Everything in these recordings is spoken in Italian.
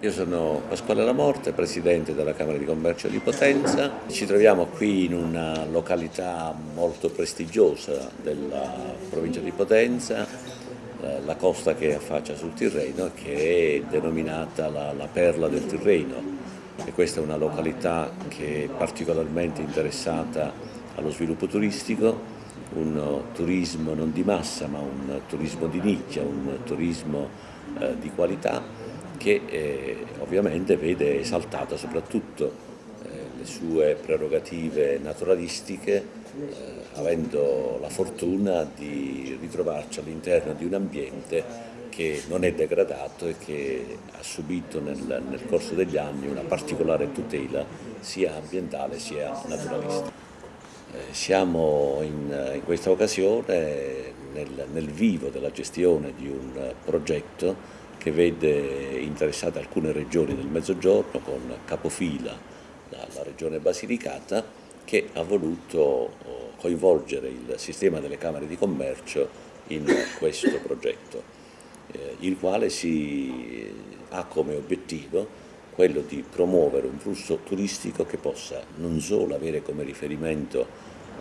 Io sono Pasquale Lamorte, presidente della Camera di Commercio di Potenza. Ci troviamo qui in una località molto prestigiosa della provincia di Potenza, la costa che affaccia sul Tirreno, che è denominata la, la Perla del Tirreno. E questa è una località che è particolarmente interessata allo sviluppo turistico, un turismo non di massa ma un turismo di nicchia, un turismo eh, di qualità che eh, ovviamente vede esaltata soprattutto eh, le sue prerogative naturalistiche, eh, avendo la fortuna di ritrovarci all'interno di un ambiente che non è degradato e che ha subito nel, nel corso degli anni una particolare tutela sia ambientale sia naturalistica. Eh, siamo in, in, questa occasione nel, nel vivo della gestione di un progetto che vede interessate alcune regioni del Mezzogiorno con capofila la, regione Basilicata che ha voluto oh, coinvolgere il sistema delle camere di commercio in questo progetto, eh, il quale si ha come obiettivo quello di promuovere un flusso turistico che possa non solo avere come riferimento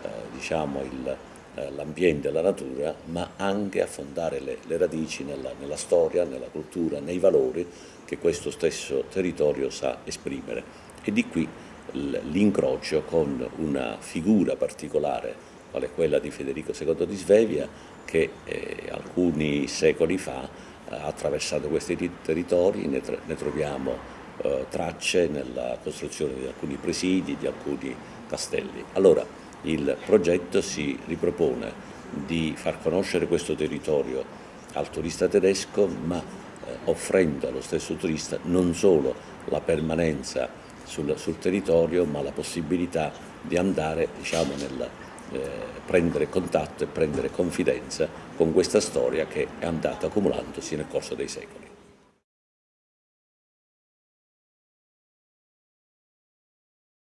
eh, diciamo il, eh, l'ambiente e la natura, ma anche affondare le, le radici nella, nella, storia, nella cultura, nei valori che questo stesso territorio sa esprimere. E di qui l'incrocio con una figura particolare, quale quella di Federico II di Svevia, che eh, alcuni secoli fa ha attraversato questi territori, ne, ne troviamo eh, tracce nella costruzione di alcuni presidi, di alcuni castelli. Allora, il progetto si ripropone di far conoscere questo territorio al turista tedesco, ma eh, offrendo allo stesso turista non solo la permanenza sul, sul territorio, ma la possibilità di andare diciamo, nel eh, prendere contatto e prendere confidenza con questa storia che è andata accumulandosi nel corso dei secoli.